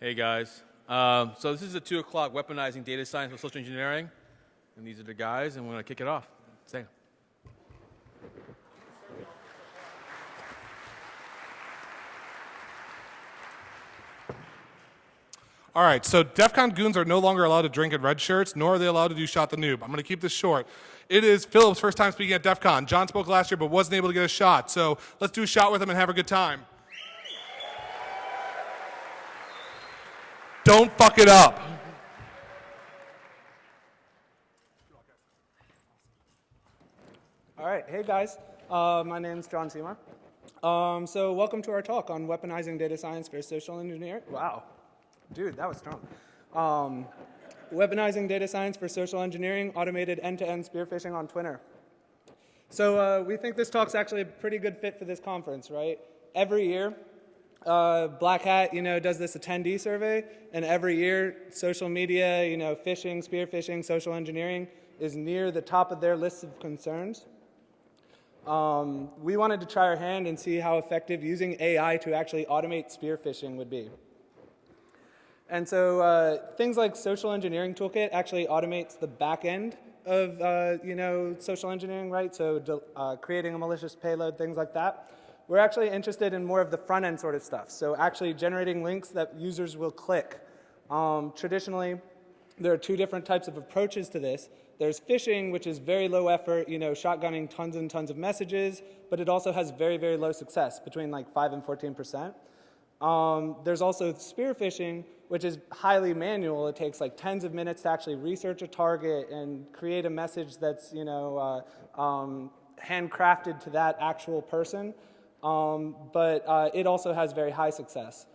Hey guys. Um, so this is the two o'clock weaponizing data science with social engineering, and these are the guys, and we're gonna kick it off. Say. All right, so DEF CON goons are no longer allowed to drink in red shirts, nor are they allowed to do shot the noob. I'm going to keep this short. It is Philip's first time speaking at DEF CON. John spoke last year but wasn't able to get a shot, so let's do a shot with him and have a good time. Don't fuck it up. All right, hey guys, uh, my name is John Seymour. Um, so welcome to our talk on weaponizing data science for social engineering. Wow, dude, that was strong. Um, weaponizing data science for social engineering, automated end-to-end spear phishing on Twitter. So uh, we think this talk's actually a pretty good fit for this conference, right? Every year, uh, Black Hat, you know, does this attendee survey, and every year, social media, you know, phishing, spear phishing, social engineering is near the top of their list of concerns. Um, we wanted to try our hand and see how effective using AI to actually automate spear phishing would be. And so uh, things like Social Engineering Toolkit actually automates the back end of uh, you know social engineering, right? So uh, creating a malicious payload, things like that. We're actually interested in more of the front end sort of stuff. So actually generating links that users will click. Um, traditionally, there are two different types of approaches to this. There's phishing, which is very low effort, you know, shotgunning tons and tons of messages, but it also has very, very low success, between like 5 and 14 percent. Um, there's also spear phishing, which is highly manual. It takes like tens of minutes to actually research a target and create a message that's, you know, uh, um, handcrafted to that actual person. Um, but uh, it also has very high success.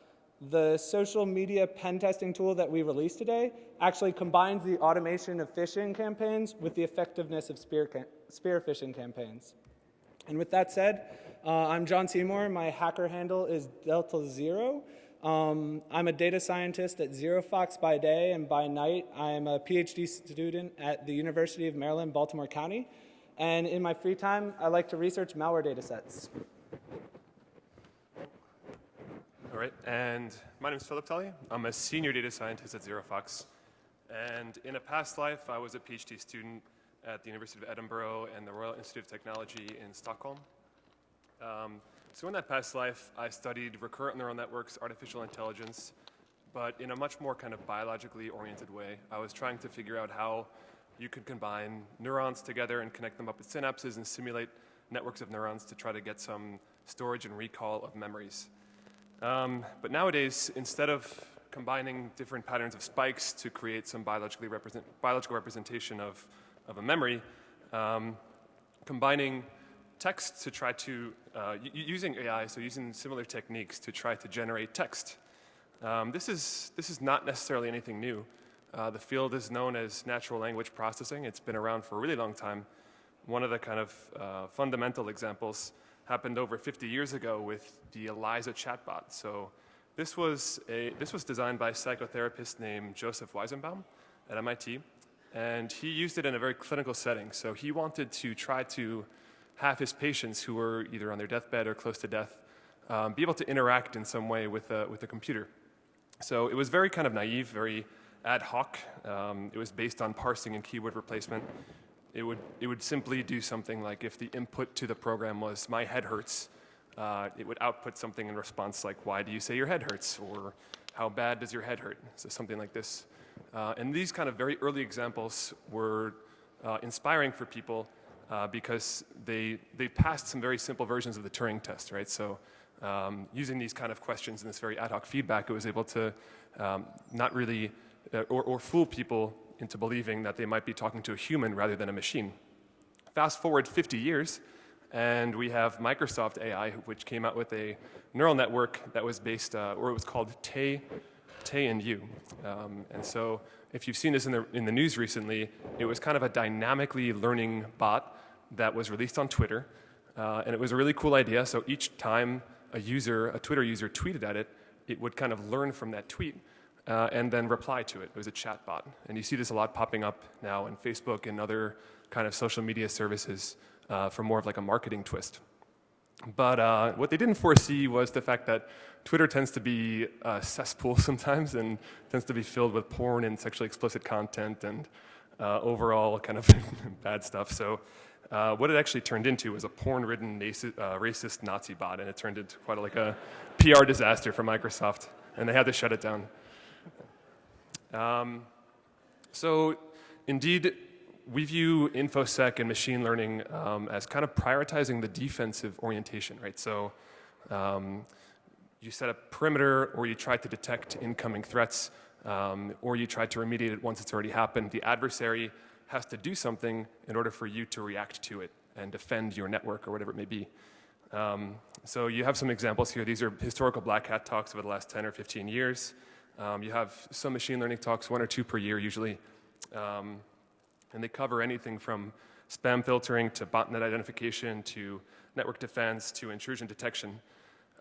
The social media pen testing tool that we released today actually combines the automation of phishing campaigns with the effectiveness of spear, spear phishing campaigns. And with that said, uh, I'm John Seymour. My hacker handle is Delta Zero. Um, I'm a data scientist at ZeroFox by day, and by night, I'm a PhD student at the University of Maryland, Baltimore County. And in my free time, I like to research malware data sets. All right, and my name is Philip Tully. I'm a senior data scientist at ZeroFox. And in a past life, I was a PhD student at the University of Edinburgh and the Royal Institute of Technology in Stockholm. Um, so in that past life, I studied recurrent neural networks, artificial intelligence, but in a much more kind of biologically oriented way. I was trying to figure out how you could combine neurons together and connect them up with synapses and simulate networks of neurons to try to get some storage and recall of memories. Um, but nowadays, instead of combining different patterns of spikes to create some biologically represent, biological representation of, of a memory, um, combining text to try to, uh, using AI, so using similar techniques to try to generate text. Um, this, is, this is not necessarily anything new. Uh, the field is known as natural language processing. It's been around for a really long time. One of the kind of uh, fundamental examples happened over 50 years ago with the ELIZA chatbot. So this was, a, this was designed by a psychotherapist named Joseph Weizenbaum at MIT. And he used it in a very clinical setting. So he wanted to try to have his patients who were either on their deathbed or close to death um, be able to interact in some way with a, with a computer. So it was very kind of naive, very ad hoc. Um, it was based on parsing and keyword replacement. It would, it would simply do something like if the input to the program was my head hurts, uh, it would output something in response like why do you say your head hurts or how bad does your head hurt? So something like this. Uh, and these kind of very early examples were uh, inspiring for people uh, because they, they passed some very simple versions of the Turing test, right? So um, using these kind of questions and this very ad hoc feedback, it was able to um, not really, uh, or, or fool people into believing that they might be talking to a human rather than a machine. Fast forward 50 years, and we have Microsoft AI, which came out with a neural network that was based, uh, or it was called Tay, Tay and You. Um, and so if you've seen this in the, in the news recently, it was kind of a dynamically learning bot that was released on Twitter. Uh, and it was a really cool idea. So each time a user, a Twitter user tweeted at it, it would kind of learn from that tweet uh, and then reply to it. It was a chat bot. And you see this a lot popping up now in Facebook and other kind of social media services uh, for more of like a marketing twist. But uh, what they didn't foresee was the fact that Twitter tends to be a cesspool sometimes and tends to be filled with porn and sexually explicit content and uh, overall kind of bad stuff. So uh, what it actually turned into was a porn-ridden uh, racist Nazi bot, and it turned into quite like a PR disaster for Microsoft, and they had to shut it down. Um, so indeed, we view InfoSec and machine learning um, as kind of prioritizing the defensive orientation, right? So um, you set a perimeter or you try to detect incoming threats um, or you try to remediate it once it's already happened. The adversary has to do something in order for you to react to it and defend your network or whatever it may be. Um, so you have some examples here. These are historical black hat talks over the last 10 or 15 years. Um, you have some machine learning talks, one or two per year usually. Um, and they cover anything from spam filtering to botnet identification to network defense to intrusion detection.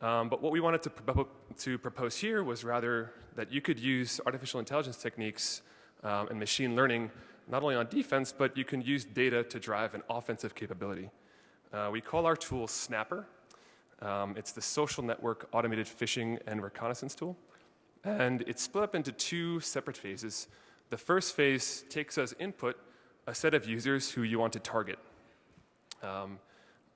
Um, but what we wanted to, pro- to propose here was rather that you could use artificial intelligence techniques um, and machine learning not only on defense, but you can use data to drive an offensive capability. Uh, we call our tool Snapper. Um, it's the social network automated phishing and reconnaissance tool. And it's split up into two separate phases. The first phase takes as input a set of users who you want to target. Um,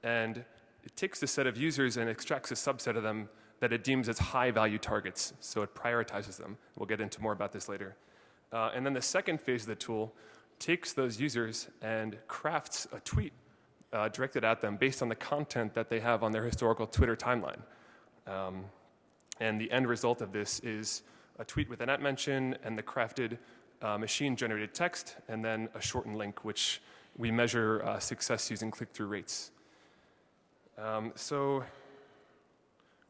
and it takes the set of users and extracts a subset of them that it deems as high value targets. So it prioritizes them. We'll get into more about this later. Uh, and then the second phase of the tool takes those users and crafts a tweet uh, directed at them based on the content that they have on their historical Twitter timeline. Um, and the end result of this is a tweet with an at mention and the crafted uh, machine generated text, and then a shortened link, which we measure uh, success using click through rates. Um, so,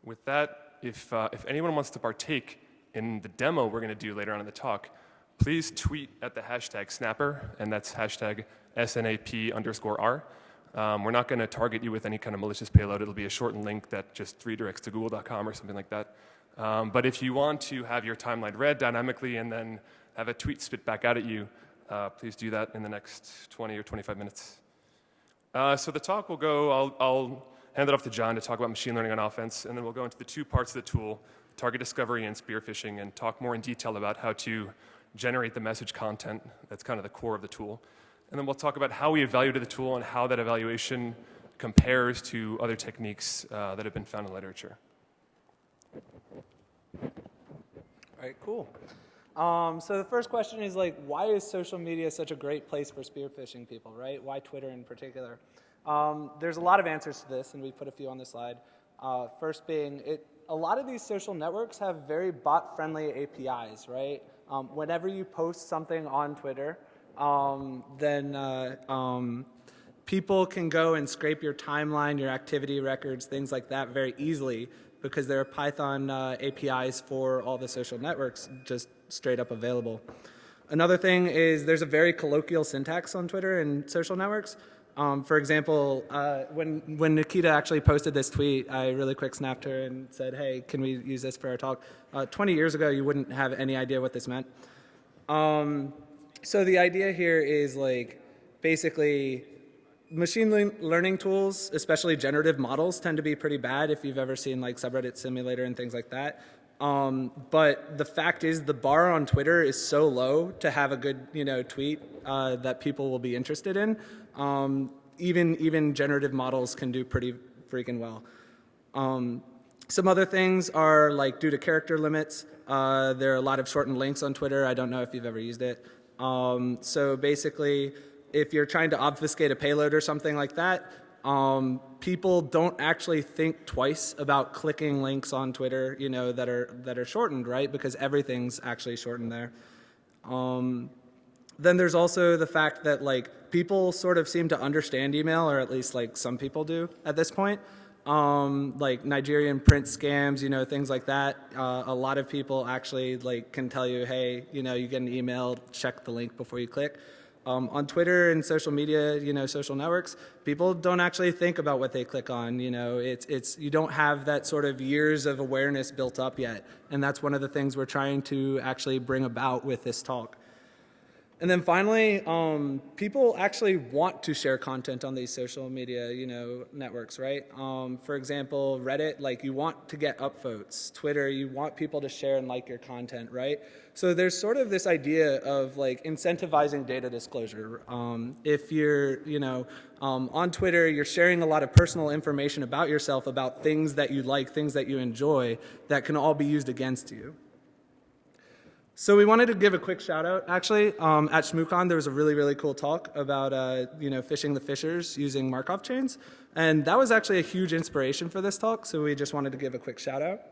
with that, if, uh, if anyone wants to partake in the demo we're going to do later on in the talk, please tweet at the hashtag snapper, and that's hashtag SNAP underscore R. Um, we're not going to target you with any kind of malicious payload. It'll be a shortened link that just redirects to google.com or something like that. Um, but if you want to have your timeline read dynamically and then have a tweet spit back out at you, uh, please do that in the next 20 or 25 minutes. Uh, so the talk will go, I'll, I'll hand it off to John to talk about machine learning on offense, and then we'll go into the two parts of the tool, target discovery and spear phishing, and talk more in detail about how to generate the message content. That's kind of the core of the tool. And then we'll talk about how we evaluated the tool and how that evaluation compares to other techniques uh, that have been found in literature. All right, cool. Um, so the first question is like, why is social media such a great place for spear phishing people, right? Why Twitter in particular? Um, there's a lot of answers to this, and we put a few on the slide. Uh, first being, it, a lot of these social networks have very bot-friendly APIs, right? Um, whenever you post something on Twitter, um, then uh, um, people can go and scrape your timeline, your activity records, things like that very easily because there are Python uh, APIs for all the social networks just straight up available. Another thing is there's a very colloquial syntax on Twitter and social networks. Um, for example, uh, when, when Nikita actually posted this tweet, I really quick snapped her and said, hey, can we use this for our talk? Uh, 20 years ago, you wouldn't have any idea what this meant. Um, so the idea here is like basically machine learning tools, especially generative models, tend to be pretty bad if you've ever seen like subreddit simulator and things like that. Um, but the fact is, the bar on Twitter is so low to have a good, you know, tweet uh, that people will be interested in. Um, even even generative models can do pretty freaking well. Um, some other things are like due to character limits. Uh, there are a lot of shortened links on Twitter. I don't know if you've ever used it. Um, so basically, if you're trying to obfuscate a payload or something like that, um, people don't actually think twice about clicking links on Twitter, you know, that are that are shortened, right? Because everything's actually shortened there. Um, then there's also the fact that like people sort of seem to understand email, or at least like some people do at this point. Um, like Nigerian print scams, you know, things like that. Uh, a lot of people actually like can tell you, hey, you know, you get an email, check the link before you click. Um, on Twitter and social media, you know, social networks, people don't actually think about what they click on. You know, it's it's you don't have that sort of years of awareness built up yet, and that's one of the things we're trying to actually bring about with this talk. And then finally, um, people actually want to share content on these social media, you know, networks, right? Um, for example, Reddit, like you want to get upvotes. Twitter, you want people to share and like your content, right? So there's sort of this idea of like incentivizing data disclosure. Um, if you're, you know, um, on Twitter, you're sharing a lot of personal information about yourself, about things that you like, things that you enjoy, that can all be used against you. So we wanted to give a quick shout out. Actually, um, at ShmooCon, there was a really, really cool talk about uh, you know fishing the fishers using Markov chains, and that was actually a huge inspiration for this talk. So we just wanted to give a quick shout out.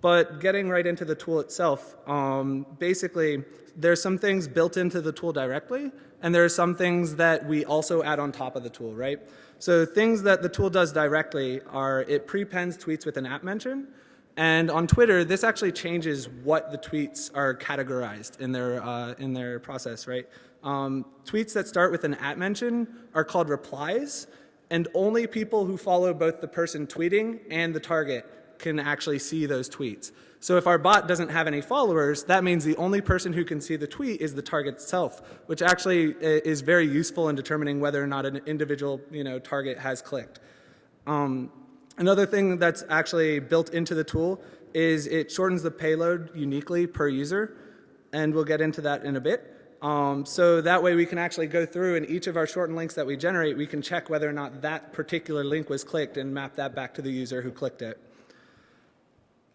But getting right into the tool itself, um, basically, there's some things built into the tool directly, and there are some things that we also add on top of the tool, right? So things that the tool does directly are it prepends tweets with an app mention, and on Twitter, this actually changes what the tweets are categorized in their, uh, in their process, right? Um, tweets that start with an at mention are called replies, and only people who follow both the person tweeting and the target can actually see those tweets. So if our bot doesn't have any followers, that means the only person who can see the tweet is the target itself, which actually is very useful in determining whether or not an individual you know, target has clicked. Um, Another thing that's actually built into the tool is it shortens the payload uniquely per user, and we'll get into that in a bit. Um, so that way we can actually go through and each of our shortened links that we generate, we can check whether or not that particular link was clicked and map that back to the user who clicked it.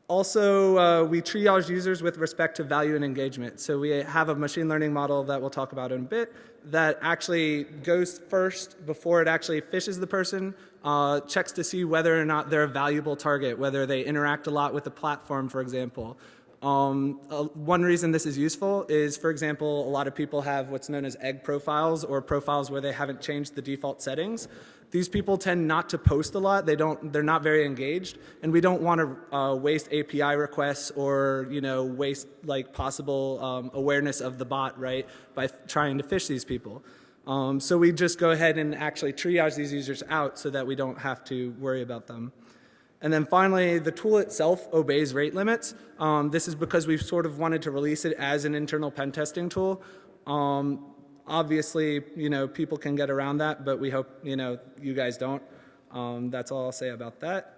Also, uh, we triage users with respect to value and engagement. So we have a machine learning model that we'll talk about in a bit that actually goes first before it actually fishes the person, uh, checks to see whether or not they're a valuable target, whether they interact a lot with the platform, for example. Um, uh, one reason this is useful is, for example, a lot of people have what's known as egg profiles or profiles where they haven't changed the default settings. These people tend not to post a lot. They don't, they're not very engaged, and we don't want to uh, waste API requests or you know waste like possible um, awareness of the bot, right, by trying to fish these people. Um, so we just go ahead and actually triage these users out so that we don't have to worry about them. And then finally, the tool itself obeys rate limits. Um, this is because we've sort of wanted to release it as an internal pen testing tool. Um, obviously, you know, people can get around that, but we hope, you know, you guys don't. Um, that's all I'll say about that.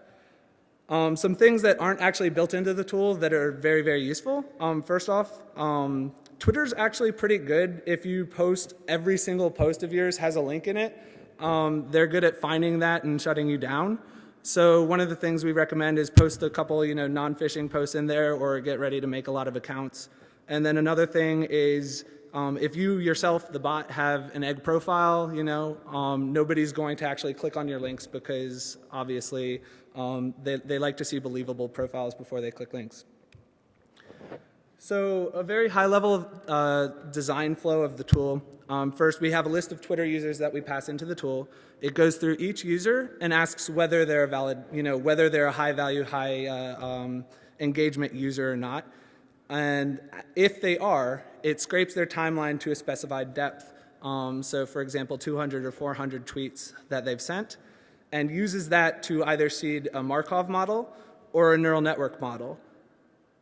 Um, some things that aren't actually built into the tool that are very, very useful. Um, first off, um, Twitter's actually pretty good. If you post, every single post of yours has a link in it. Um, they're good at finding that and shutting you down. So one of the things we recommend is post a couple, you know, non-phishing posts in there or get ready to make a lot of accounts. And then another thing is um, if you yourself, the bot, have an egg profile, you know, um, nobody's going to actually click on your links because obviously um, they, they like to see believable profiles before they click links. So a very high level uh, design flow of the tool. Um, first, we have a list of Twitter users that we pass into the tool. It goes through each user and asks whether they're a valid, you know, whether they're a high value, high uh, um, engagement user or not. And if they are, it scrapes their timeline to a specified depth. Um, so for example, 200 or 400 tweets that they've sent and uses that to either seed a Markov model or a neural network model.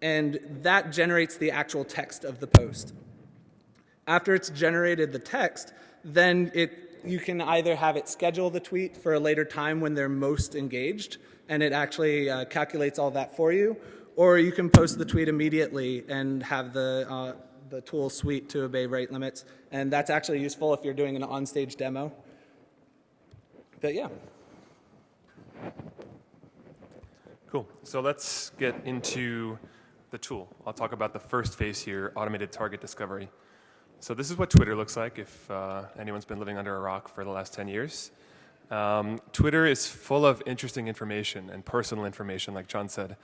And that generates the actual text of the post. After it's generated the text, then it, you can either have it schedule the tweet for a later time when they're most engaged, and it actually uh, calculates all that for you, or you can post the tweet immediately and have the, uh, the tool suite to obey rate limits. And that's actually useful if you're doing an on-stage demo. But yeah. Cool. So let's get into the tool. I'll talk about the first phase here, automated target discovery. So this is what Twitter looks like if uh, anyone's been living under a rock for the last 10 years. Um, Twitter is full of interesting information and personal information, like John said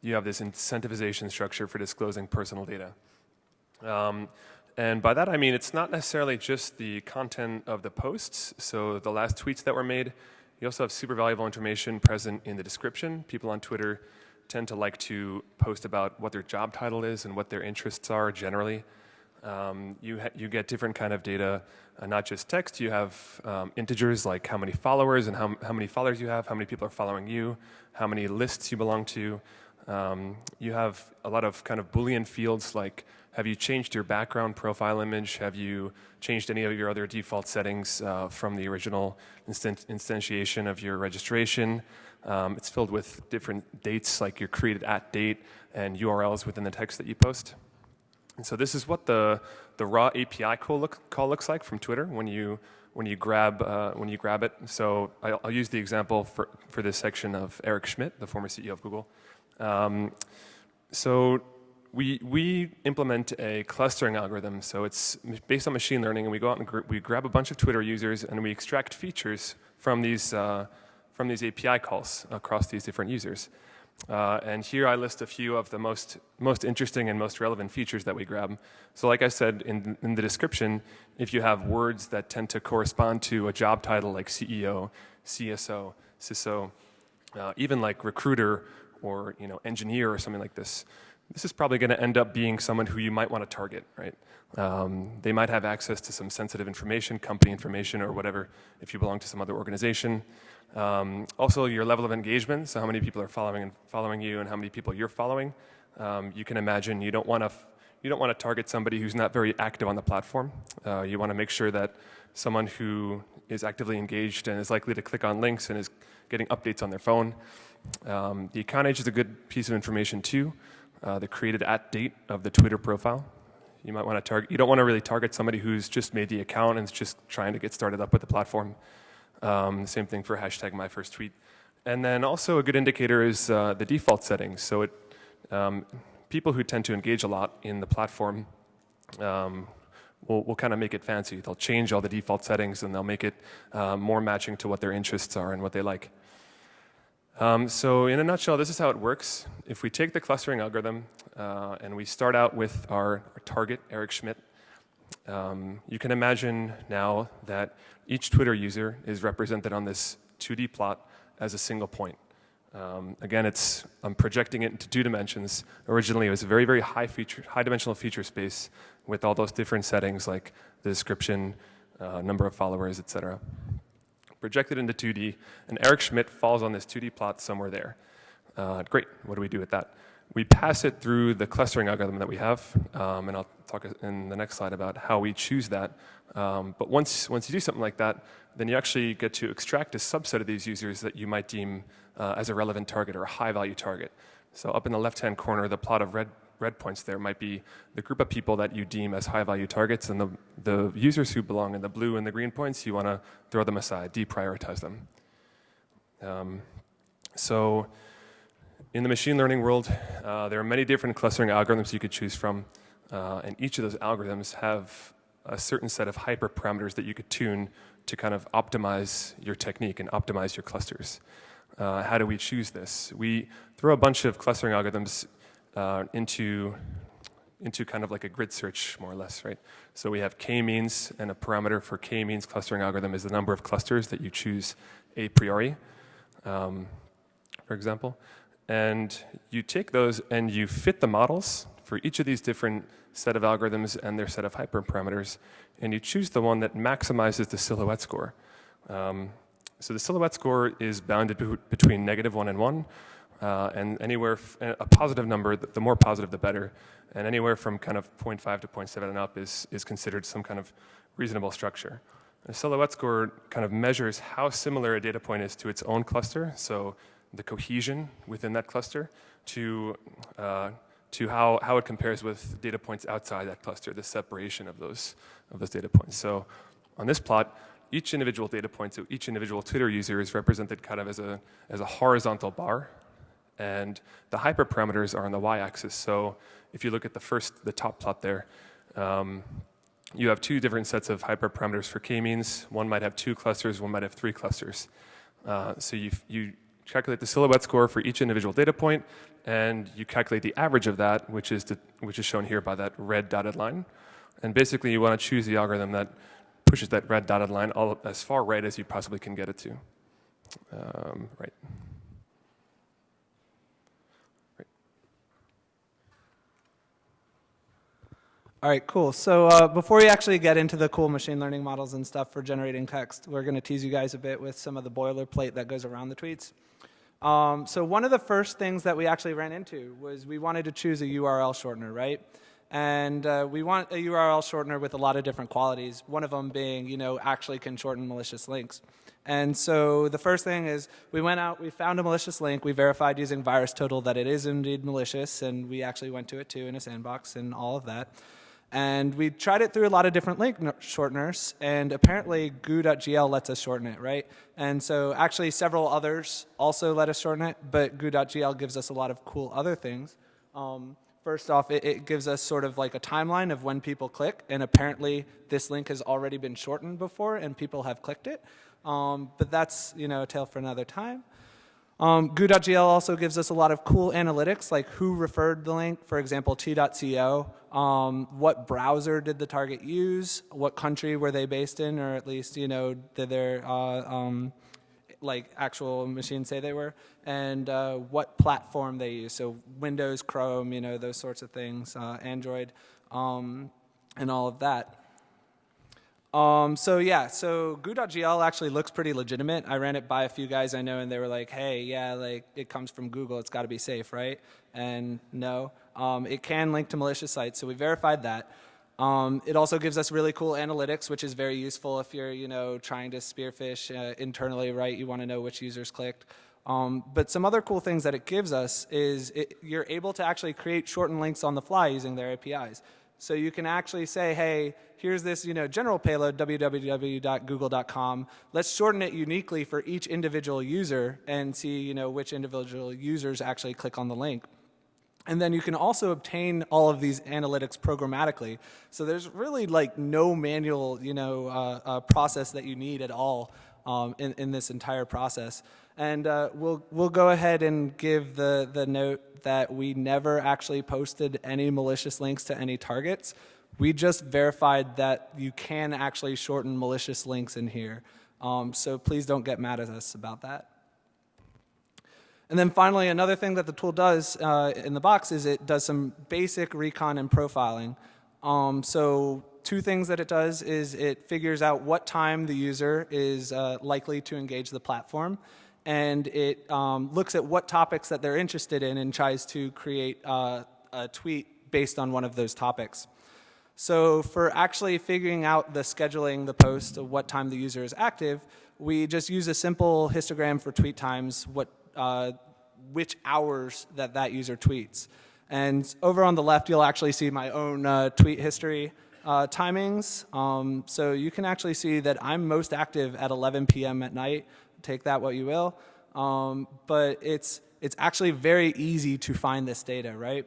you have this incentivization structure for disclosing personal data. Um, and by that I mean it's not necessarily just the content of the posts, so the last tweets that were made, you also have super valuable information present in the description. People on Twitter tend to like to post about what their job title is and what their interests are generally. Um, you, you get different kind of data, uh, not just text. You have um, integers like how many followers and how, how many followers you have, how many people are following you, how many lists you belong to, Um, you have a lot of kind of Boolean fields like have you changed your background profile image? Have you changed any of your other default settings uh, from the original instant instantiation of your registration? Um, it's filled with different dates like your created at date and URLs within the text that you post. And so this is what the, the raw API call, look, call looks like from Twitter when you, when you, grab, uh, when you grab it. So I'll, I'll, use the example for, for this section of Eric Schmidt, the former CEO of Google. Um, so we, we implement a clustering algorithm. So it's based on machine learning, and we go out and we grab a bunch of Twitter users, and we extract features from these, uh, from these API calls across these different users. Uh, and here I list a few of the most, most interesting and most relevant features that we grab. So like I said in, in the description, if you have words that tend to correspond to a job title like CEO, CSO, CISO, uh, even like recruiter or you know, engineer or something like this, this is probably going to end up being someone who you might want to target, right? Um, they might have access to some sensitive information, company information, or whatever, if you belong to some other organization. Um, also, your level of engagement, so how many people are following and following you, and how many people you're following. Um, you can imagine you don't want to you don't want to target somebody who's not very active on the platform. Uh, you want to make sure that someone who is actively engaged and is likely to click on links and is getting updates on their phone. Um, the account age is a good piece of information too uh, the created at date of the Twitter profile. You might want to target, you don't want to really target somebody who's just made the account and is just trying to get started up with the platform. Um, same thing for hashtag my first tweet. And then also a good indicator is uh, the default settings. So it, um, people who tend to engage a lot in the platform um, will, will kind of make it fancy. They'll change all the default settings and they'll make it uh, more matching to what their interests are and what they like. Um, so in a nutshell, this is how it works. If we take the clustering algorithm uh, and we start out with our, our target, Eric Schmidt, um, you can imagine now that each Twitter user is represented on this 2D plot as a single point. Um, again, it's, I'm projecting it into two dimensions. Originally, it was a very, very high, feature, high dimensional feature space with all those different settings like the description, uh, number of followers, etc projected into 2D, and Eric Schmidt falls on this 2D plot somewhere there. Uh, great, what do we do with that? We pass it through the clustering algorithm that we have, um, and I'll talk in the next slide about how we choose that. Um, but once, once you do something like that, then you actually get to extract a subset of these users that you might deem uh, as a relevant target or a high value target. So up in the left-hand corner, the plot of red red points there might be the group of people that you deem as high value targets and the, the users who belong in the blue and the green points, you want to throw them aside, deprioritize them. Um, so in the machine learning world, uh, there are many different clustering algorithms you could choose from, uh, and each of those algorithms have a certain set of hyperparameters that you could tune to kind of optimize your technique and optimize your clusters. Uh, how do we choose this? We throw a bunch of clustering algorithms uh, into, into kind of like a grid search, more or less, right? So we have k-means, and a parameter for k-means clustering algorithm is the number of clusters that you choose a priori, um, for example. And you take those and you fit the models for each of these different set of algorithms and their set of hyperparameters, and you choose the one that maximizes the silhouette score. Um, so the silhouette score is bounded between negative one and one, uh, and anywhere, a positive number, the more positive the better, and anywhere from kind of 0.5 to 0.7 and up is, is considered some kind of reasonable structure. A silhouette score kind of measures how similar a data point is to its own cluster, so the cohesion within that cluster, to, uh, to how, how it compares with data points outside that cluster, the separation of those, of those data points. So on this plot, each individual data point, so each individual Twitter user is represented kind of as a, as a horizontal bar and the hyperparameters are on the y-axis. So if you look at the first, the top plot there, um, you have two different sets of hyperparameters for k-means. One might have two clusters, one might have three clusters. Uh, so you, you calculate the silhouette score for each individual data point, and you calculate the average of that, which is, the, which is shown here by that red dotted line. And basically, you want to choose the algorithm that pushes that red dotted line all, as far right as you possibly can get it to. Um, right. All right, cool. So uh, before we actually get into the cool machine learning models and stuff for generating text, we're going to tease you guys a bit with some of the boilerplate that goes around the tweets. Um, so one of the first things that we actually ran into was we wanted to choose a URL shortener, right? And uh, we want a URL shortener with a lot of different qualities. One of them being, you know, actually can shorten malicious links. And so the first thing is we went out, we found a malicious link, we verified using VirusTotal that it is indeed malicious, and we actually went to it too in a sandbox and all of that. And we tried it through a lot of different link shorteners, and apparently goo.gl lets us shorten it, right? And so actually several others also let us shorten it, but goo.gl gives us a lot of cool other things. Um, first off, it, it gives us sort of like a timeline of when people click, and apparently this link has already been shortened before, and people have clicked it. Um, but that's, you know, a tale for another time. Um, Goo.gl also gives us a lot of cool analytics, like who referred the link, for example, t.co, um, what browser did the target use, what country were they based in, or at least, you know, did their uh, um, like actual machine say they were, and uh, what platform they use, so Windows, Chrome, you know, those sorts of things, uh, Android, um, and all of that. Um, so yeah, so goo.gl actually looks pretty legitimate. I ran it by a few guys I know and they were like, hey, yeah, like it comes from Google, it's gotta be safe, right? And no, um, it can link to malicious sites, so we verified that. Um, it also gives us really cool analytics, which is very useful if you're, you know, trying to spearfish uh, internally, right? You want to know which users clicked. Um, but some other cool things that it gives us is it, you're able to actually create shortened links on the fly using their APIs. So you can actually say, hey, here's this you know, general payload, www.google.com. Let's shorten it uniquely for each individual user and see you know, which individual users actually click on the link. And then you can also obtain all of these analytics programmatically. So there's really like no manual you know, uh, uh, process that you need at all um, in, in this entire process. And uh, we'll, we'll go ahead and give the, the note that we never actually posted any malicious links to any targets. We just verified that you can actually shorten malicious links in here. Um, so please don't get mad at us about that. And then finally, another thing that the tool does uh, in the box is it does some basic recon and profiling. Um, so two things that it does is it figures out what time the user is uh, likely to engage the platform and it um, looks at what topics that they're interested in and tries to create uh, a tweet based on one of those topics. So for actually figuring out the scheduling the post of what time the user is active, we just use a simple histogram for tweet times, what, uh, which hours that that user tweets. And over on the left, you'll actually see my own uh, tweet history uh, timings. Um, so you can actually see that I'm most active at 11 p.m. at night. Take that what you will. Um, but it's, it's actually very easy to find this data, right?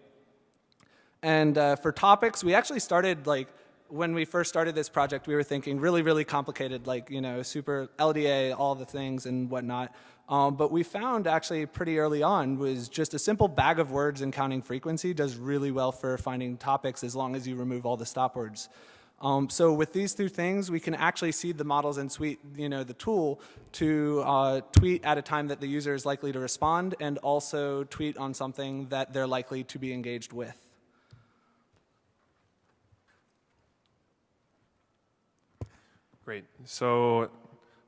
And uh, for topics, we actually started like, when we first started this project, we were thinking really, really complicated, like, you know, super LDA, all the things and whatnot. Um, but we found actually pretty early on was just a simple bag of words and counting frequency does really well for finding topics as long as you remove all the stop words. Um, so with these two things, we can actually seed the models and tweet, you know, the tool to uh, tweet at a time that the user is likely to respond and also tweet on something that they're likely to be engaged with. Great. So,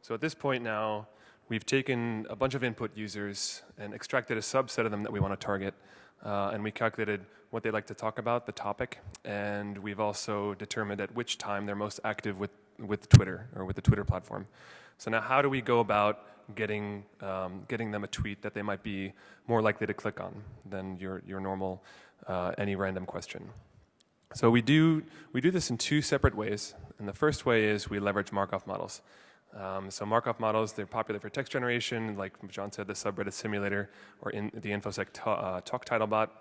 so at this point now, We've taken a bunch of input users and extracted a subset of them that we want to target. Uh, and we calculated what they like to talk about, the topic, and we've also determined at which time they're most active with, with Twitter or with the Twitter platform. So now how do we go about getting, um, getting them a tweet that they might be more likely to click on than your, your normal uh, any random question? So we do, we do this in two separate ways. And the first way is we leverage Markov models. Um, so Markov models, they're popular for text generation, like John said, the subreddit simulator or in the InfoSec uh, talk title bot.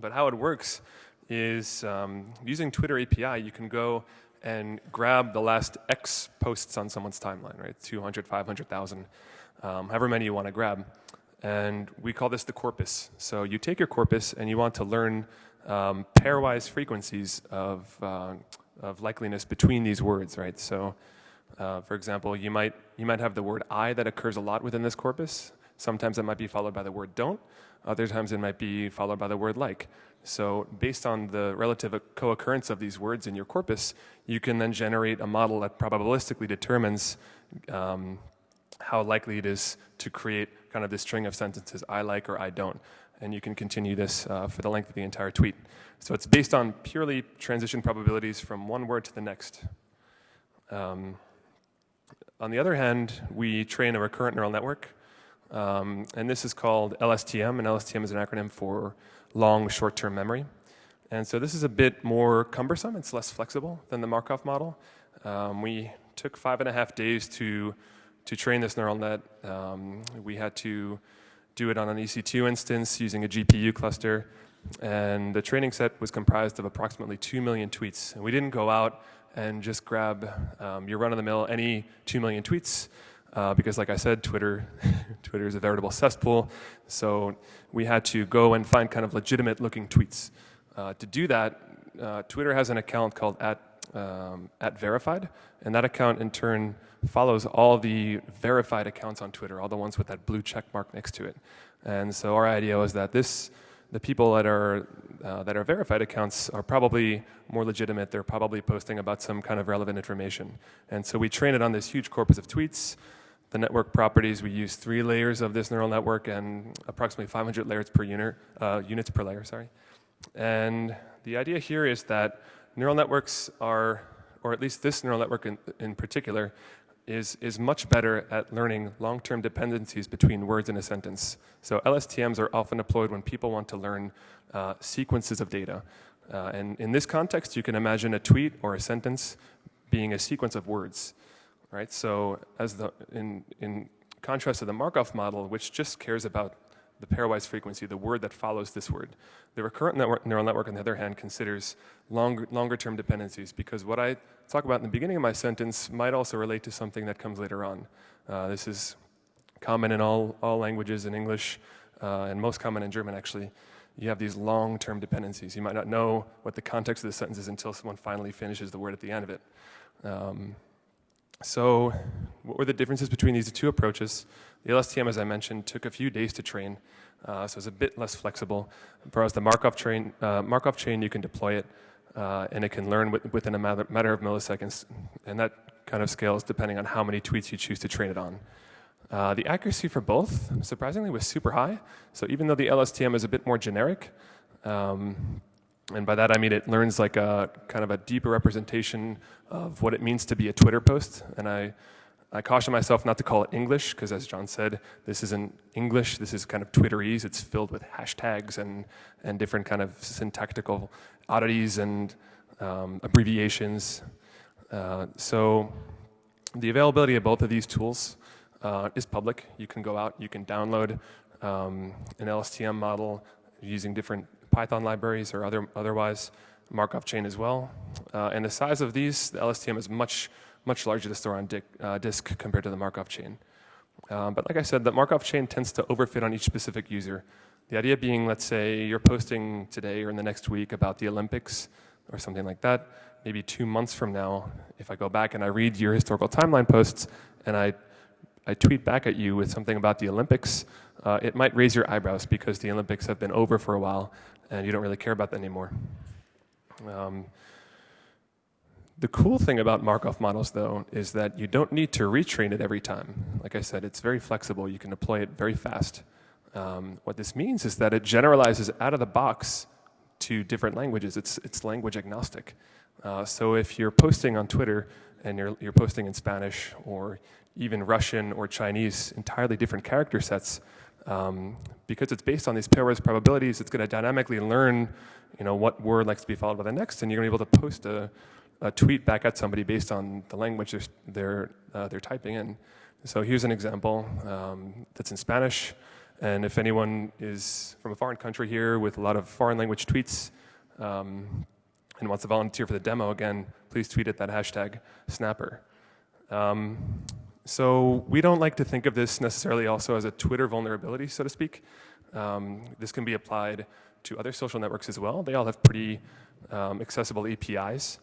But how it works is um, using Twitter API, you can go and grab the last X posts on someone's timeline, right? 200, 500,000, um, however many you want to grab. And we call this the corpus. So you take your corpus and you want to learn um, pairwise frequencies of, uh, of likeliness between these words, right? So uh, for example, you might, you might have the word I that occurs a lot within this corpus. Sometimes it might be followed by the word don't. Other times it might be followed by the word like. So based on the relative co-occurrence of these words in your corpus, you can then generate a model that probabilistically determines um, how likely it is to create kind of this string of sentences, I like or I don't. And you can continue this uh, for the length of the entire tweet. So it's based on purely transition probabilities from one word to the next. Um, on the other hand, we train a recurrent neural network, um, and this is called LSTM, and LSTM is an acronym for long short-term memory. And so this is a bit more cumbersome, it's less flexible than the Markov model. Um, we took five and a half days to, to train this neural net. Um, we had to do it on an EC2 instance using a GPU cluster, and the training set was comprised of approximately 2 million tweets. And we didn't go out and just grab um, your run-of-the-mill any 2 million tweets, uh, because like I said, Twitter, Twitter is a veritable cesspool. So we had to go and find kind of legitimate looking tweets. Uh, to do that, uh, Twitter has an account called at, um, at verified, and that account in turn follows all the verified accounts on Twitter, all the ones with that blue check mark next to it. And so our idea was that this, the people that are, uh, that are verified accounts are probably more legitimate. They're probably posting about some kind of relevant information. And so we train it on this huge corpus of tweets. The network properties, we use three layers of this neural network and approximately 500 layers per unit, uh, units per layer, sorry. And the idea here is that neural networks are, or at least this neural network in, in particular, is, is much better at learning long-term dependencies between words in a sentence. So LSTMs are often deployed when people want to learn uh, sequences of data. Uh, and in this context, you can imagine a tweet or a sentence being a sequence of words, right? So as the, in, in contrast to the Markov model, which just cares about the pairwise frequency, the word that follows this word. The recurrent network, neural network, on the other hand, considers longer, longer term dependencies because what I talk about in the beginning of my sentence might also relate to something that comes later on. Uh, this is common in all, all languages in English uh, and most common in German actually. You have these long-term dependencies. You might not know what the context of the sentence is until someone finally finishes the word at the end of it. Um, so what were the differences between these two approaches? The LSTM, as I mentioned, took a few days to train, uh, so it's a bit less flexible. Whereas the Markov, train, uh, Markov chain, you can deploy it, uh, and it can learn within a matter, matter, of milliseconds, and that kind of scales depending on how many tweets you choose to train it on. Uh, the accuracy for both, surprisingly, was super high. So even though the LSTM is a bit more generic, um, and by that I mean it learns like a kind of a deeper representation of what it means to be a Twitter post. And I, I caution myself not to call it English, because as John said, this isn't English, this is kind of Twitterese. It's filled with hashtags and, and different kind of syntactical oddities and um, abbreviations. Uh, so the availability of both of these tools uh, is public. You can go out, you can download um, an LSTM model using different Python libraries or other, otherwise Markov chain as well. Uh, and the size of these, the LSTM is much, much larger to store on disk, uh, disk compared to the Markov chain. Um, but like I said, the Markov chain tends to overfit on each specific user. The idea being, let's say you're posting today or in the next week about the Olympics or something like that. Maybe two months from now, if I go back and I read your historical timeline posts and I, I tweet back at you with something about the Olympics, uh, it might raise your eyebrows because the Olympics have been over for a while and you don't really care about that anymore. Um, the cool thing about Markov models, though, is that you don't need to retrain it every time. Like I said, it's very flexible. You can deploy it very fast. Um, what this means is that it generalizes out of the box to different languages. It's, it's language agnostic. Uh, so if you're posting on Twitter and you're, you're posting in Spanish or even Russian or Chinese, entirely different character sets, um, because it's based on these pairwise probabilities, it's going to dynamically learn you know, what word likes to be followed by the next, and you're going to be able to post a, a tweet back at somebody based on the language they're, they're, uh, they're typing in. So here's an example um, that's in Spanish. And if anyone is from a foreign country here with a lot of foreign language tweets um, and wants to volunteer for the demo, again, please tweet at that hashtag snapper. Um, so we don't like to think of this necessarily also as a Twitter vulnerability, so to speak. Um, this can be applied to other social networks as well. They all have pretty um, accessible APIs.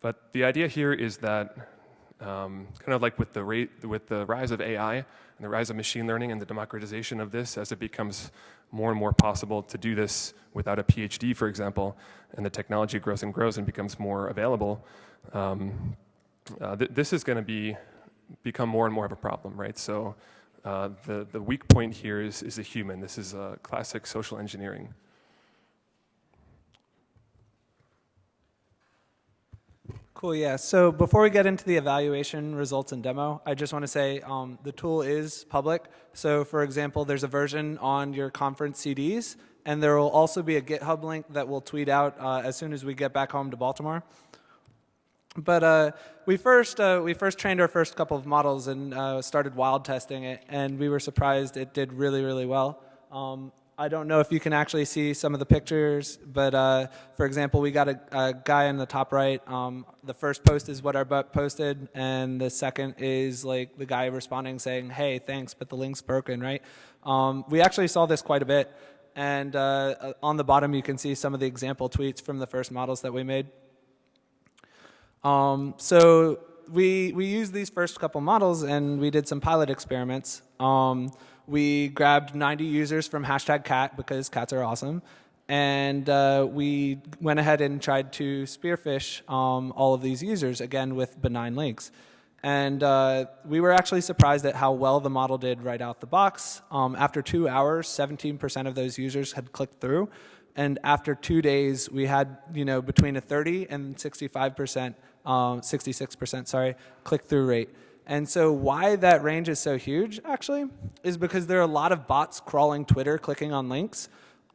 But the idea here is that um, kind of like with the, rate, with the rise of AI and the rise of machine learning and the democratization of this as it becomes more and more possible to do this without a PhD, for example, and the technology grows and grows and becomes more available, um, uh, th this is going to be become more and more of a problem, right? So Uh, the, the weak point here is, is the human. This is a classic social engineering. Cool, yeah. So before we get into the evaluation results and demo, I just want to say um, the tool is public. So for example, there's a version on your conference CDs, and there will also be a GitHub link that we'll tweet out uh, as soon as we get back home to Baltimore. But uh, we first uh, we first trained our first couple of models and uh, started wild testing it, and we were surprised it did really really well. Um, I don't know if you can actually see some of the pictures, but uh, for example, we got a, a guy in the top right. Um, the first post is what our butt posted, and the second is like the guy responding saying, "Hey, thanks, but the link's broken." Right? Um, we actually saw this quite a bit, and uh, on the bottom you can see some of the example tweets from the first models that we made. Um, so we we used these first couple models and we did some pilot experiments. Um, we grabbed 90 users from hashtag cat because cats are awesome, and uh, we went ahead and tried to spearfish um, all of these users again with benign links. And uh, we were actually surprised at how well the model did right out the box. Um, after two hours, 17% of those users had clicked through, and after two days, we had you know between a 30 and 65 percent um, 66%, sorry, click-through rate. And so why that range is so huge, actually, is because there are a lot of bots crawling Twitter, clicking on links.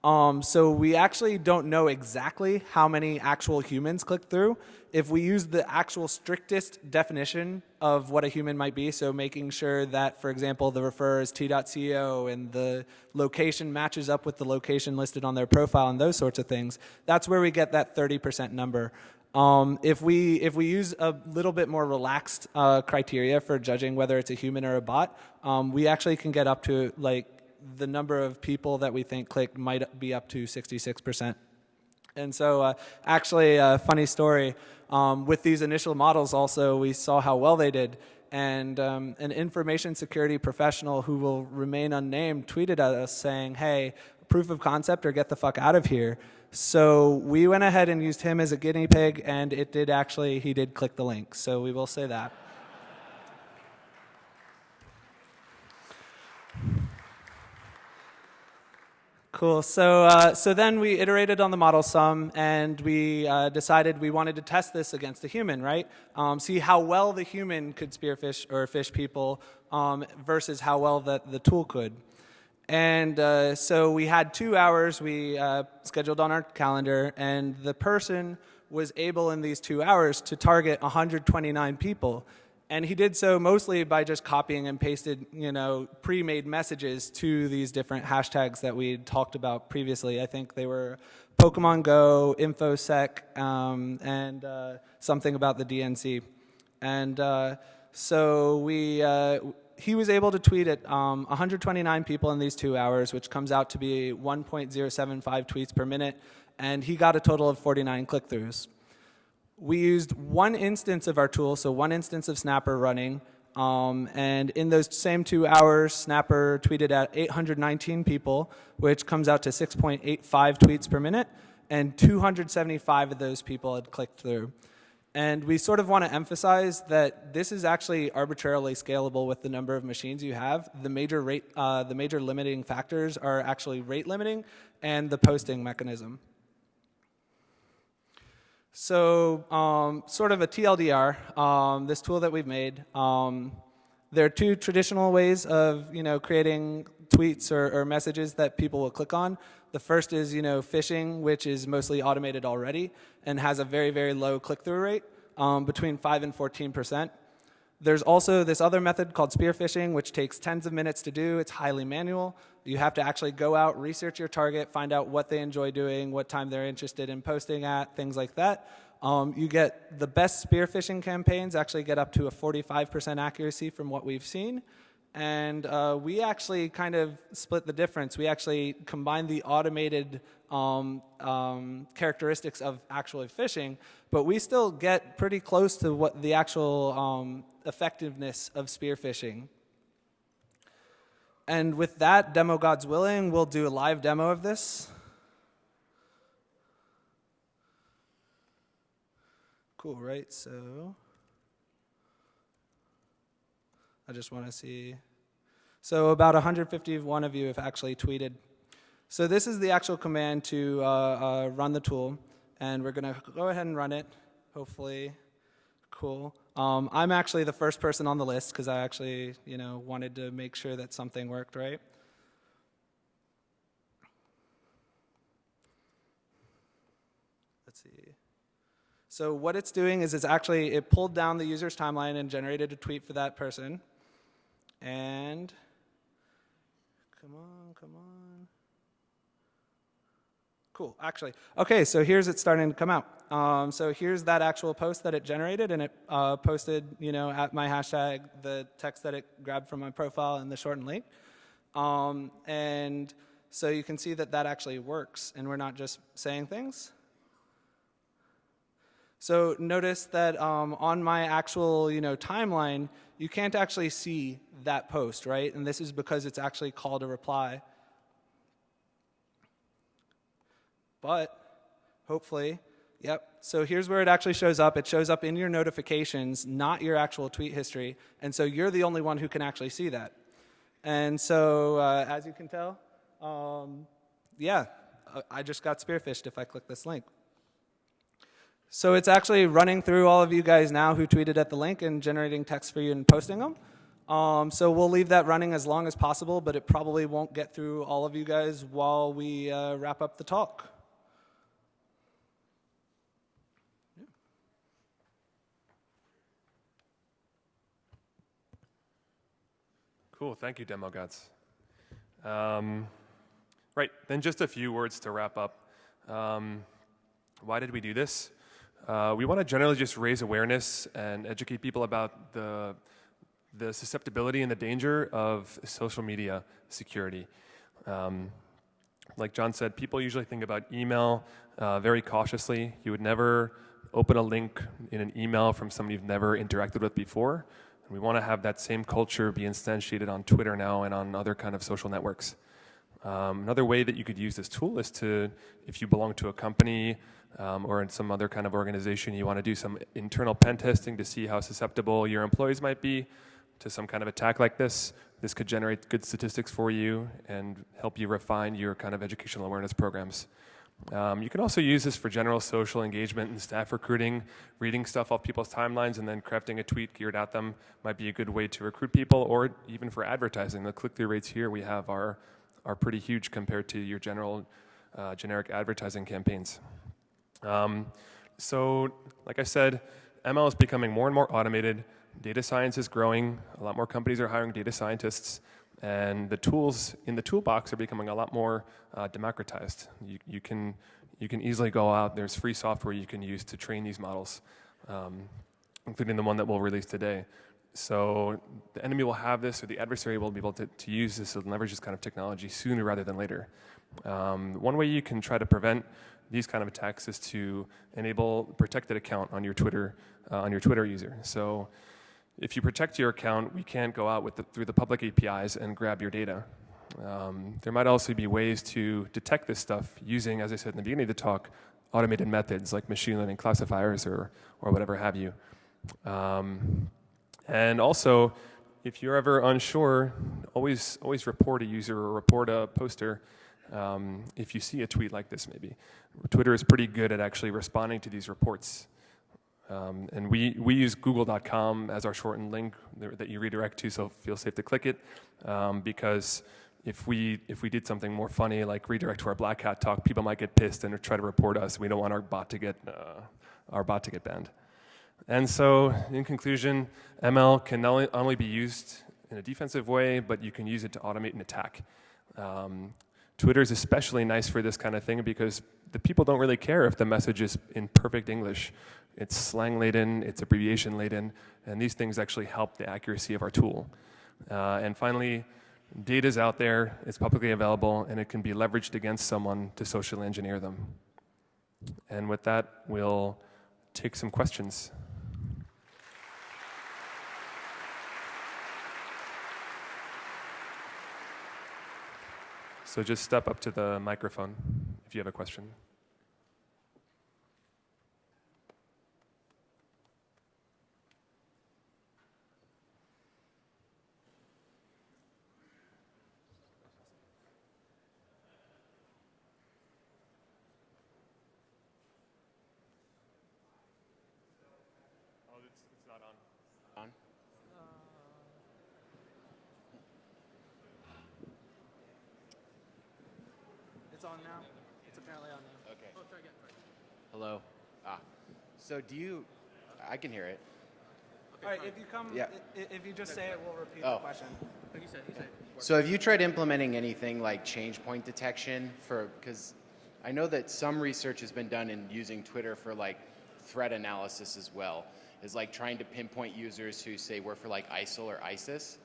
Um, so we actually don't know exactly how many actual humans click through. If we use the actual strictest definition of what a human might be, so making sure that, for example, the referrer is t.co and the location matches up with the location listed on their profile and those sorts of things, that's where we get that 30% number. Um, if we if we use a little bit more relaxed uh, criteria for judging whether it's a human or a bot, um, we actually can get up to like the number of people that we think clicked might be up to 66%. And so, uh, actually, a funny story. Um, with these initial models, also we saw how well they did. And um, an information security professional who will remain unnamed tweeted at us saying, "Hey, proof of concept or get the fuck out of here." So we went ahead and used him as a guinea pig, and it did actually, he did click the link. So we will say that. Cool. So, uh, so then we iterated on the model some, and we uh, decided we wanted to test this against a human, right? Um, see how well the human could spearfish or fish people um, versus how well that the tool could. And uh, so we had two hours we uh, scheduled on our calendar, and the person was able in these two hours to target 129 people. And he did so mostly by just copying and pasted, you know, pre-made messages to these different hashtags that we talked about previously. I think they were Pokemon Go, InfoSec, um, and uh, something about the DNC. And uh, so we uh, he was able to tweet at um, 129 people in these two hours, which comes out to be 1.075 tweets per minute, and he got a total of 49 click-throughs. We used one instance of our tool, so one instance of Snapper running, um, and in those same two hours, Snapper tweeted at 819 people, which comes out to 6.85 tweets per minute, and 275 of those people had clicked through. And we sort of want to emphasize that this is actually arbitrarily scalable with the number of machines you have. The major, rate, uh, the major limiting factors are actually rate limiting and the posting mechanism. So um, sort of a TLDR, um, this tool that we've made, um, there are two traditional ways of you know, creating tweets or, or messages that people will click on. The first is, you know, phishing, which is mostly automated already and has a very, very low click-through rate, um, between 5 and 14 percent. There's also this other method called spear phishing, which takes tens of minutes to do. It's highly manual. You have to actually go out, research your target, find out what they enjoy doing, what time they're interested in posting at, things like that. Um, you get the best spear phishing campaigns actually get up to a 45% accuracy from what we've seen. And uh, we actually kind of split the difference. We actually combined the automated um, um, characteristics of actually phishing, but we still get pretty close to what the actual um, effectiveness of spear phishing. And with that, demo God's willing, we'll do a live demo of this. Cool, right? So I just want to see. So about 151 of you have actually tweeted. So this is the actual command to uh, uh, run the tool, and we're going to go ahead and run it. Hopefully, cool. Um, I'm actually the first person on the list because I actually, you know, wanted to make sure that something worked right. Let's see. So what it's doing is it's actually it pulled down the user's timeline and generated a tweet for that person. And come on, come on. Cool, actually. Okay, so here's it starting to come out. Um, so here's that actual post that it generated, and it uh, posted, you know, at my hashtag, the text that it grabbed from my profile and the shortened link. Um, and so you can see that that actually works, and we're not just saying things. So notice that um, on my actual, you know, timeline, you can't actually see that post, right? And this is because it's actually called a reply. But hopefully, yep. So here's where it actually shows up. It shows up in your notifications, not your actual tweet history. And so you're the only one who can actually see that. And so, uh, as you can tell, um, yeah, I just got spearfished if I click this link. So it's actually running through all of you guys now who tweeted at the link and generating text for you and posting them. Um, so we'll leave that running as long as possible, but it probably won't get through all of you guys while we uh, wrap up the talk. Cool, thank you, Demo Gods. Um, right, then just a few words to wrap up. Um, why did we do this? Uh, we want to generally just raise awareness and educate people about the, the susceptibility and the danger of social media security. Um, like John said, people usually think about email uh, very cautiously. You would never open a link in an email from somebody you've never interacted with before. And we want to have that same culture be instantiated on Twitter now and on other kind of social networks. Um, another way that you could use this tool is to, if you belong to a company um, or in some other kind of organization, you want to do some internal pen testing to see how susceptible your employees might be to some kind of attack like this. This could generate good statistics for you and help you refine your kind of educational awareness programs. Um, you can also use this for general social engagement and staff recruiting. Reading stuff off people's timelines and then crafting a tweet geared at them might be a good way to recruit people, or even for advertising. The click-through rates here we have are, are pretty huge compared to your general uh, generic advertising campaigns. Um, so, like I said, ML is becoming more and more automated. Data science is growing. A lot more companies are hiring data scientists. And the tools in the toolbox are becoming a lot more uh, democratized. You, you, can, you can easily go out, there's free software you can use to train these models, um, including the one that we'll release today. So the enemy will have this, or the adversary will be able to, to use this and leverage this kind of technology sooner rather than later. Um, one way you can try to prevent these kind of attacks is to enable protected account on your Twitter, uh, on your Twitter user. So if you protect your account, we can't go out the, through the public APIs and grab your data. Um, there might also be ways to detect this stuff using, as I said in the beginning of the talk, automated methods like machine learning classifiers or, or whatever have you. Um, and also, if you're ever unsure, always, always report a user or report a poster um, if you see a tweet like this maybe. Twitter is pretty good at actually responding to these reports. Um, and we, we use google.com as our shortened link that you redirect to, so feel safe to click it. Um, because if we, if we did something more funny, like redirect to our Black Hat talk, people might get pissed and try to report us. We don't want our bot to get, uh, our bot to get banned. And so, in conclusion, ML can not only be used in a defensive way, but you can use it to automate an attack. Um, Twitter is especially nice for this kind of thing because the people don't really care if the message is in perfect English. It's slang laden, it's abbreviation laden, and these things actually help the accuracy of our tool. Uh, and finally, data is out there, it's publicly available, and it can be leveraged against someone to socially engineer them. And with that, we'll take some questions. So just step up to the microphone if you have a question. So do you? I can hear it. All right, if you come, Yeah. i- i- if you just say it, we'll repeat Oh. the question. So have you tried implementing anything like change point detection for? Because I know that some research has been done in using Twitter for like threat analysis as well. Is like trying to pinpoint users who say work for like ISIL or ISIS.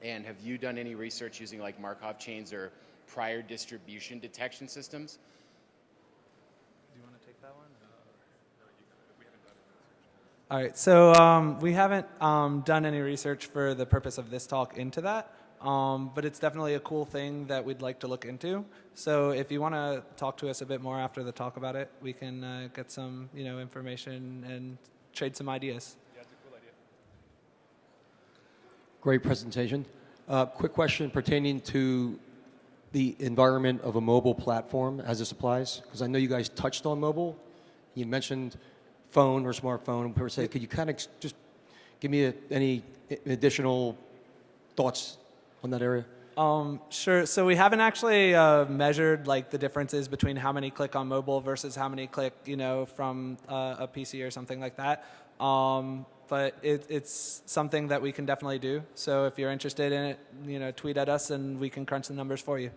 And have you done any research using like Markov chains or prior distribution detection systems? Do you want to take that one? All right, so um, we haven't um, done any research for the purpose of this talk into that, um, but it's definitely a cool thing that we'd like to look into. So if you want to talk to us a bit more after the talk about it, we can uh, get some, you know, information and trade some ideas. Great presentation. Uh, quick question pertaining to the environment of a mobile platform as this applies, because I know you guys touched on mobile. You mentioned phone or smartphone per se. Could you kind of just give me a, any additional thoughts on that area? Um, sure. So we haven't actually uh, measured like the differences between how many click on mobile versus how many click, you know, from uh, a PC or something like that. Um, but it, it's something that we can definitely do. So if you're interested in it, you know, tweet at us and we can crunch the numbers for you.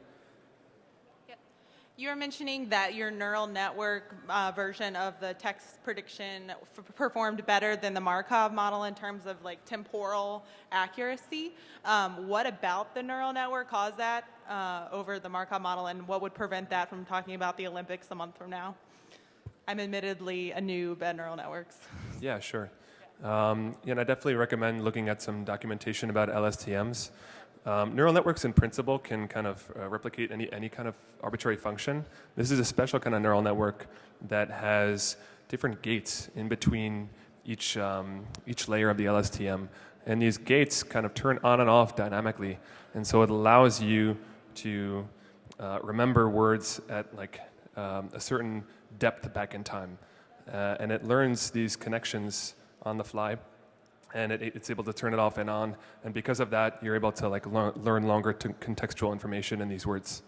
You were mentioning that your neural network uh, version of the text prediction performed better than the Markov model in terms of like temporal accuracy. Um, what about the neural network caused that uh, over the Markov model, and what would prevent that from talking about the Olympics a month from now? I'm admittedly a noob at neural networks. Yeah, sure. Um, and I definitely recommend looking at some documentation about LSTMs. Um, neural networks, in principle, can kind of uh, replicate any, any kind of arbitrary function. This is a special kind of neural network that has different gates in between each, um, each layer of the LSTM. And these gates kind of turn on and off dynamically. And so it allows you to uh, remember words at like um, a certain depth back in time. Uh, and it learns these connections on the fly and it, it's able to turn it off and on and because of that you're able to like learn, learn longer to contextual information in these words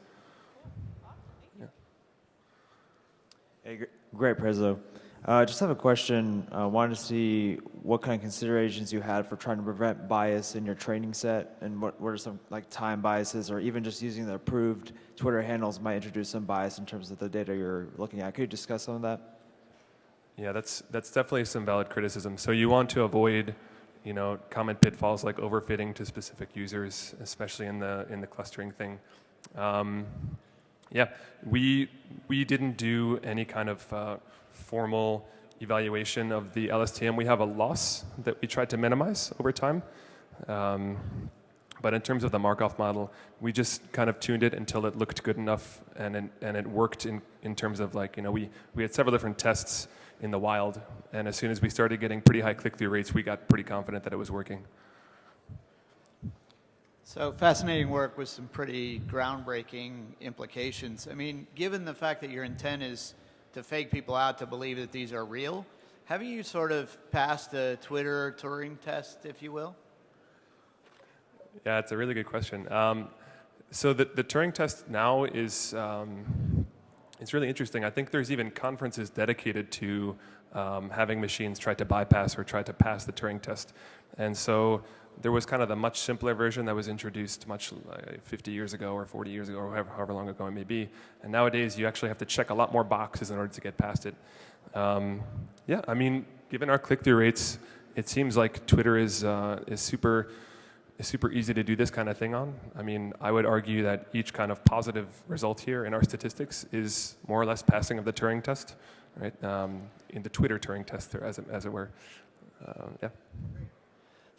Hey, great, Prezzo. Uh, just have a question. Uh, wanted to see what kind of considerations you had for trying to prevent bias in your training set, and what, what are some like time biases, or even just using the approved Twitter handles might introduce some bias in terms of the data you're looking at. Could you discuss some of that? yeah that's that's definitely some valid criticism so you want to avoid you know common pitfalls like overfitting to specific users especially in the in the clustering thing. Um, yeah we we didn't do any kind of uh, formal evaluation of the lstm we have a loss that we tried to minimize over time. Um, but in terms of the Markov model, we just kind of tuned it until it looked good enough and it, and it worked in, in terms of like, you know, we, we had several different tests in the wild. And as soon as we started getting pretty high click through rates, we got pretty confident that it was working. So fascinating work with some pretty groundbreaking implications. I mean, given the fact that your intent is to fake people out to believe that these are real, haven't you sort of passed the Twitter Turing test, if you will? Yeah, it's a really good question. Um, so the, the Turing test now is um, it's really interesting. I think there's even conferences dedicated to um, having machines try to bypass or try to pass the Turing test. And so there was kind of the much simpler version that was introduced much like 50 years ago or 40 years ago or however, however long ago it may be. And nowadays you actually have to check a lot more boxes in order to get past it. Um, yeah, I mean, given our click-through rates, it seems like Twitter is uh, is super super easy to do this kind of thing on. I mean, I would argue that each kind of positive result here in our statistics is more or less passing of the Turing test, right? Um, in the Twitter Turing test, as it, as it were. Uh, yeah.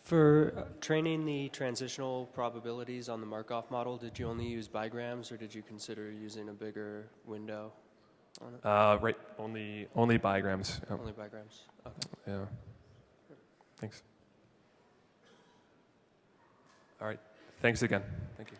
For uh, training the transitional probabilities on the Markov model, did you only use bigrams or did you consider using a bigger window on it? Uh, right. Only only bigrams. Yeah. Only bigrams. Okay. yeah. Thanks. All right. Thanks again. Thank you.